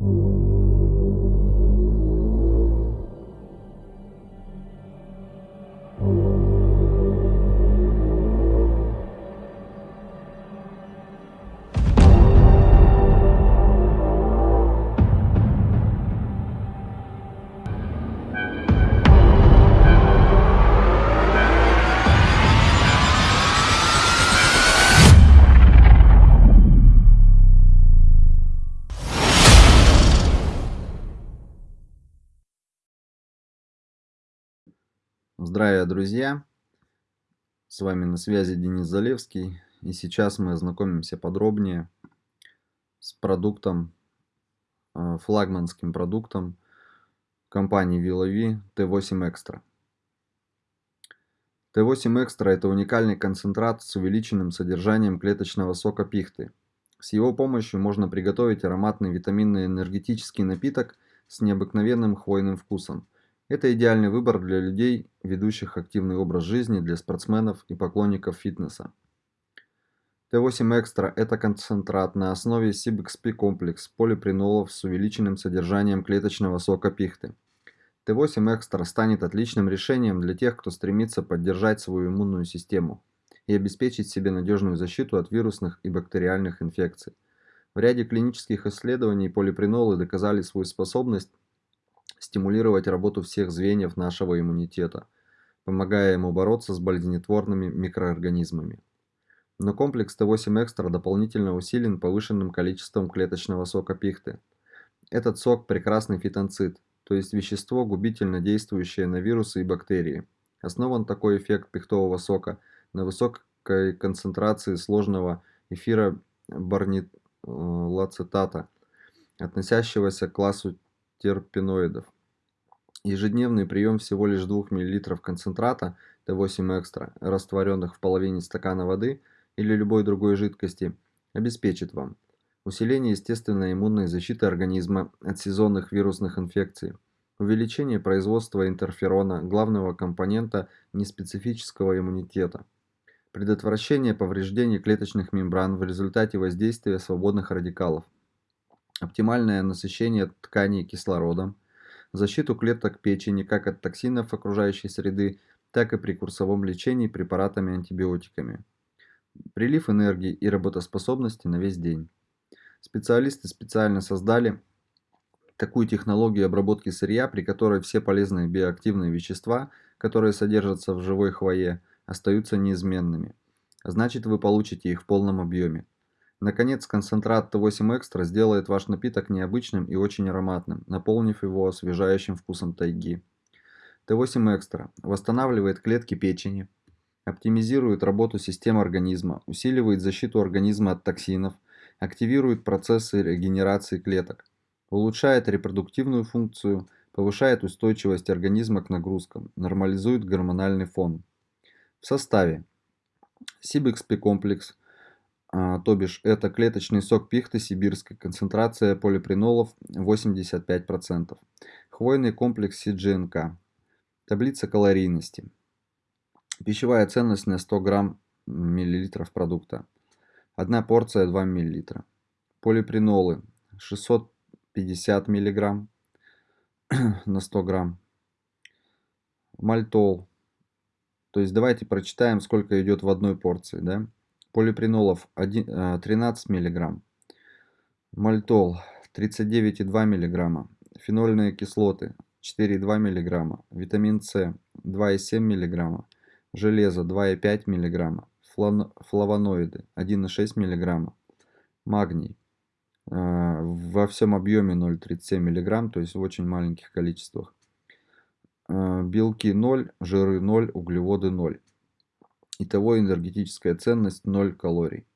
Mm-hmm. Здравия, друзья! С вами на связи Денис Залевский. И сейчас мы ознакомимся подробнее с продуктом, э, флагманским продуктом компании VilaV T8 Extra. T8 Extra это уникальный концентрат с увеличенным содержанием клеточного сока пихты. С его помощью можно приготовить ароматный витаминный энергетический напиток с необыкновенным хвойным вкусом – это идеальный выбор для людей, ведущих активный образ жизни, для спортсменов и поклонников фитнеса. Т8 Экстра – это концентрат на основе CBXP комплекс полипринолов с увеличенным содержанием клеточного сока пихты. Т8 Экстра станет отличным решением для тех, кто стремится поддержать свою иммунную систему и обеспечить себе надежную защиту от вирусных и бактериальных инфекций. В ряде клинических исследований полипринолы доказали свою способность стимулировать работу всех звеньев нашего иммунитета, помогая ему бороться с болезнетворными микроорганизмами. Но комплекс Т8 Экстра дополнительно усилен повышенным количеством клеточного сока пихты. Этот сок – прекрасный фитонцид, то есть вещество, губительно действующее на вирусы и бактерии. Основан такой эффект пихтового сока на высокой концентрации сложного эфира барнилацетата, относящегося к классу терпеноидов. Ежедневный прием всего лишь 2 мл концентрата Т8 экстра, растворенных в половине стакана воды или любой другой жидкости, обеспечит вам усиление естественной иммунной защиты организма от сезонных вирусных инфекций, увеличение производства интерферона, главного компонента неспецифического иммунитета, предотвращение повреждений клеточных мембран в результате воздействия свободных радикалов, оптимальное насыщение тканей кислородом, защиту клеток печени как от токсинов окружающей среды, так и при курсовом лечении препаратами-антибиотиками. Прилив энергии и работоспособности на весь день. Специалисты специально создали такую технологию обработки сырья, при которой все полезные биоактивные вещества, которые содержатся в живой хвое, остаются неизменными. Значит, вы получите их в полном объеме. Наконец, концентрат Т8 Экстра сделает ваш напиток необычным и очень ароматным, наполнив его освежающим вкусом тайги. Т8 Экстра восстанавливает клетки печени, оптимизирует работу системы организма, усиливает защиту организма от токсинов, активирует процессы регенерации клеток, улучшает репродуктивную функцию, повышает устойчивость организма к нагрузкам, нормализует гормональный фон. В составе Сибэкспи комплекс – то бишь это клеточный сок пихты сибирской, концентрация полипринолов 85%. Хвойный комплекс CGNK. Таблица калорийности. Пищевая ценность на 100 грамм миллилитров продукта. Одна порция 2 миллилитра. Полипринолы 650 миллиграмм на 100 грамм. Мальтол. То есть давайте прочитаем, сколько идет в одной порции. Да? Полипринолов 1, 13 мг, мальтол 39,2 мг, фенольные кислоты 4,2 мг, витамин С 2,7 мг, железо 2,5 мг, флавоноиды 1,6 мг, магний э, во всем объеме 0,37 мг, то есть в очень маленьких количествах. Э, белки 0, жиры 0, углеводы 0. Итого энергетическая ценность 0 калорий.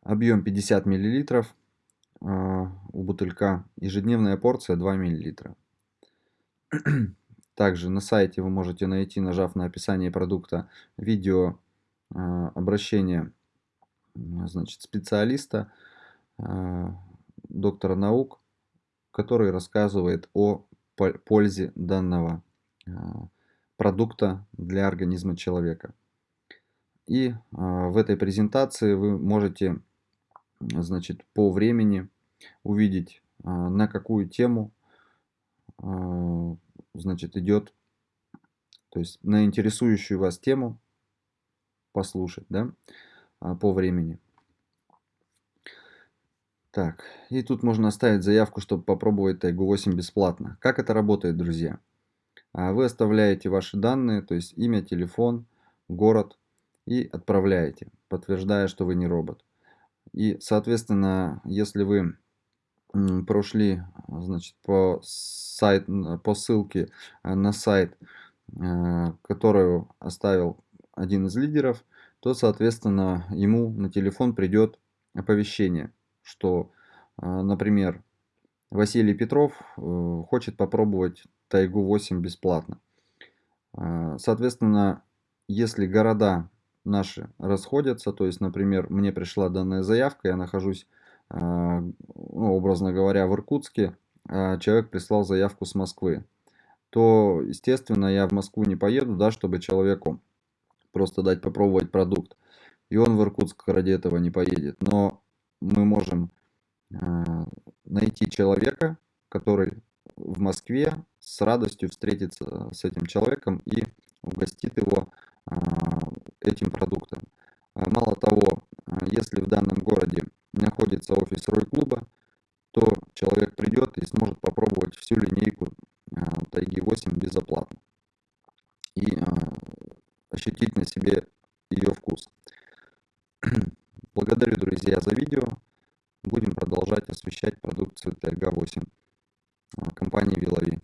Объем 50 мл а, у бутылька. Ежедневная порция 2 мл. Также на сайте вы можете найти, нажав на описание продукта, видео а, обращение значит, специалиста, а, доктора наук, который рассказывает о пользе данного продукта для организма человека. И а, в этой презентации вы можете значит, по времени увидеть а, на какую тему а, значит, идет, то есть на интересующую вас тему послушать, да, по времени. Так, и тут можно оставить заявку, чтобы попробовать Тайгу 8 бесплатно. Как это работает, друзья? Вы оставляете ваши данные, то есть имя, телефон, город и отправляете, подтверждая, что вы не робот. И, соответственно, если вы прошли значит, по, сайт, по ссылке э, на сайт, э, которую оставил один из лидеров, то, соответственно, ему на телефон придет оповещение, что, э, например, Василий Петров хочет попробовать Тайгу 8 бесплатно. Соответственно, если города наши расходятся, то есть, например, мне пришла данная заявка, я нахожусь, а, ну, образно говоря, в Иркутске, а человек прислал заявку с Москвы, то, естественно, я в Москву не поеду, да, чтобы человеку просто дать попробовать продукт. И он в Иркутск ради этого не поедет. Но мы можем а, найти человека, который в Москве с радостью встретится с этим человеком и угостит его этим продуктом. А, мало того, а, если в данном городе находится офис Рой-клуба, то человек придет и сможет попробовать всю линейку а, Тайги 8 безоплатно и ощутить на себе ее вкус. Благодарю, друзья, за видео. Будем продолжать освещать продукцию Тайга 8 компании Вилови.